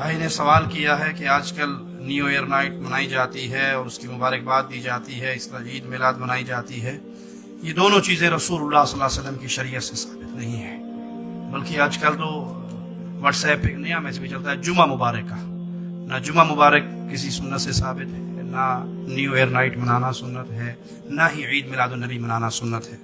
بھائی نے سوال کیا ہے کہ آج کل نیو ایئر نائٹ منائی جاتی ہے اور اس کی مبارکباد دی جاتی ہے، اس طرح عید میلاد منائی جاتی ہے۔ یہ دونوں چیزیں رسول اللہ صلی اللہ علیہ وسلم کی شریعت سے ثابت نہیں ہے بلکہ آج کل تو واٹس ایپ ایک نیا میسج بھی چلتا ہے، جمعہ مبارک کا نہ جمعہ مبارک کسی سنت سے ثابت ہے، نہ نیو ایئر نائٹ منانا سنت ہے، نہ ہی عید میلاد النبی منانا سنت ہے۔